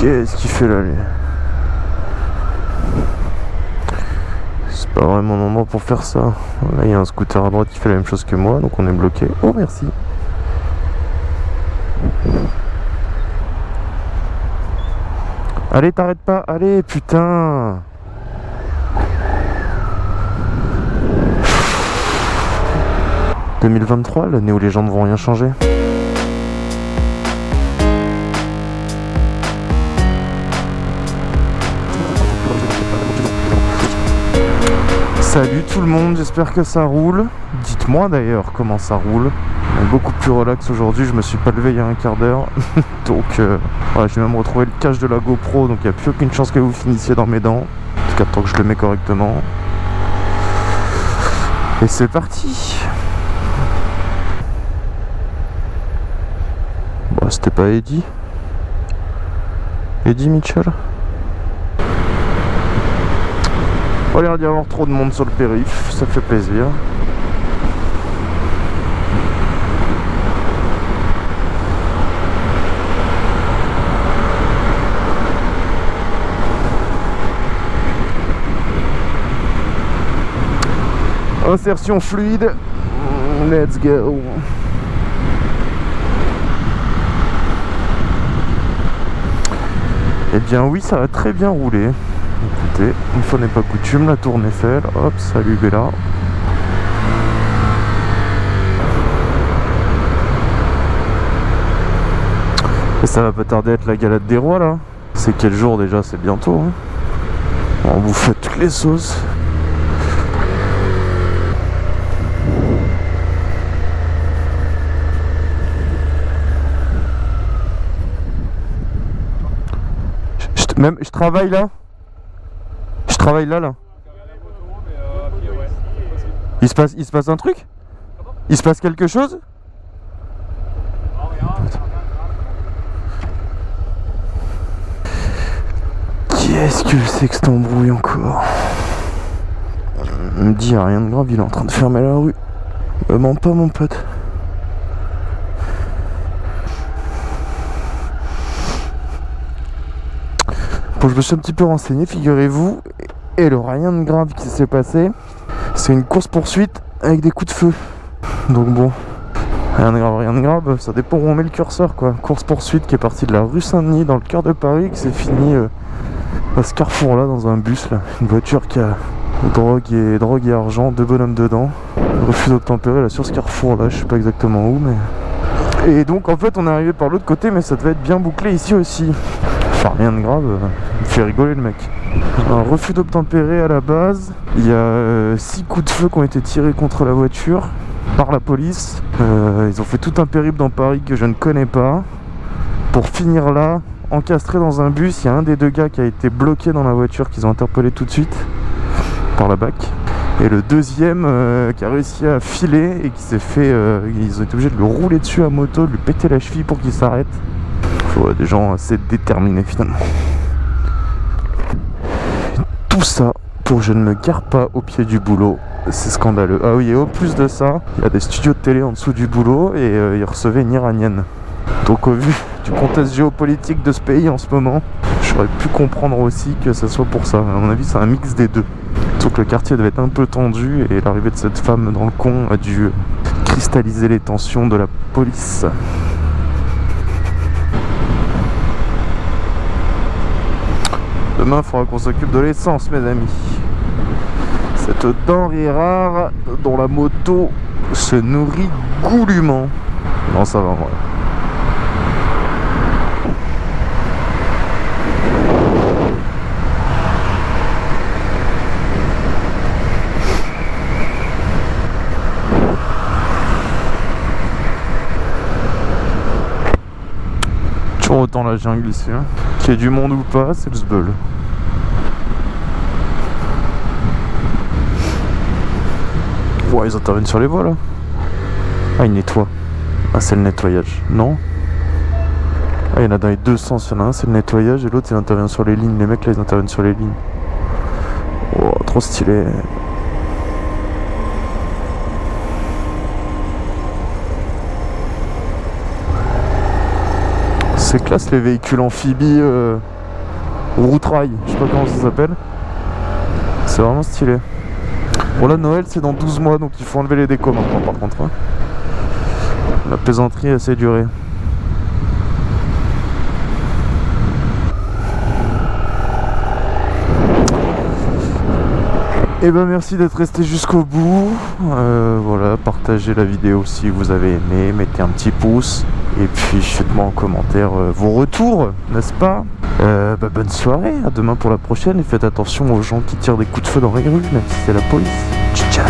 Qu'est-ce qu'il fait là lui C'est pas vraiment le moment pour faire ça. Là il y a un scooter à droite qui fait la même chose que moi, donc on est bloqué. Oh merci Allez t'arrêtes pas, allez putain 2023, l'année où les gens ne vont rien changer. Salut tout le monde, j'espère que ça roule. Dites-moi d'ailleurs comment ça roule. Beaucoup plus relax aujourd'hui, je me suis pas levé il y a un quart d'heure. donc euh, voilà, j'ai même retrouvé le cache de la GoPro, donc il n'y a plus aucune chance que vous finissiez dans mes dents. En tout cas tant que je le mets correctement. Et c'est parti Bon, c'était pas Eddie Eddie Mitchell? Pas l'air d'y avoir trop de monde sur le périph', ça fait plaisir. Insertion fluide, let's go. Eh bien oui, ça a très bien roulé. Écoutez, une fois n'est pas coutume, la tour Eiffel. Hop, salut Bella. Et ça va pas tarder à être la galade des rois là. C'est quel jour déjà? C'est bientôt. Hein. On vous fait toutes les sauces. Même, je travaille là travaille là là. Il se, passe, il se passe un truc? Il se passe quelque chose? Qu'est-ce que c'est que cet embrouille encore? Me dit rien de grave, il est en train de fermer la rue. Mens pas mon pote. Bon, je me suis un petit peu renseigné, figurez-vous, et le rien de grave qui s'est passé, c'est une course-poursuite avec des coups de feu. Donc bon, rien de grave, rien de grave, ça dépend où on met le curseur quoi. Course-poursuite qui est partie de la rue Saint-Denis dans le cœur de Paris, qui s'est fini euh, à ce carrefour là, dans un bus là. Une voiture qui a drogue et, drogue et argent, deux bonhommes dedans. Refus d'obtempérer là sur ce carrefour là, je sais pas exactement où mais... Et donc en fait on est arrivé par l'autre côté mais ça devait être bien bouclé ici aussi. Enfin rien de grave, euh, il fait rigoler le mec. Un refus d'obtempérer à la base. Il y a 6 coups de feu qui ont été tirés contre la voiture par la police. Euh, ils ont fait tout un périple dans Paris que je ne connais pas. Pour finir là, encastré dans un bus, il y a un des deux gars qui a été bloqué dans la voiture qu'ils ont interpellé tout de suite par la BAC. Et le deuxième euh, qui a réussi à filer et qui s'est fait... euh, ils ont été obligés de le rouler dessus à moto, de lui péter la cheville pour qu'il s'arrête. Faut des gens assez déterminés finalement. Tout ça pour je ne me gare pas au pied du boulot. C'est scandaleux. Ah oui, et au plus de ça, il y a des studios de télé en dessous du boulot et euh, ils recevaient une iranienne. Donc au vu du contexte géopolitique de ce pays en ce moment, j'aurais pu comprendre aussi que ça soit pour ça. À mon avis, c'est un mix des deux. Sauf que le quartier devait être un peu tendu et l'arrivée de cette femme dans le con a dû cristalliser les tensions de la police. Demain, il faudra qu'on s'occupe de l'essence, mes amis. Cette denrée rare dont la moto se nourrit goulûment. Non, ça va, moi. Toujours autant la jungle ici. Hein. Qu'il y ait du monde ou pas, c'est le sbeul. Ouais, ils interviennent sur les voies là. Ah, ils nettoient. Ah, c'est le nettoyage. Non Ah, il y en a dans les deux sens. Il y en a un, c'est le nettoyage et l'autre, il intervient sur les lignes. Les mecs là, ils interviennent sur les lignes. Oh, trop stylé. C'est classe les véhicules amphibies euh, route rail, je sais pas comment ça s'appelle. C'est vraiment stylé. Bon là Noël c'est dans 12 mois donc il faut enlever les décos maintenant par contre. hein. La plaisanterie assez durée. Et ben merci d'être resté jusqu'au bout. Euh, voilà, partagez la vidéo si vous avez aimé, mettez un petit pouce. Et puis faites-moi en commentaire euh, vos retours, n'est-ce pas? Euh, bah, Bonne soirée, à demain pour la prochaine. Et faites attention aux gens qui tirent des coups de feu dans les rues, même si c'est la police. Ciao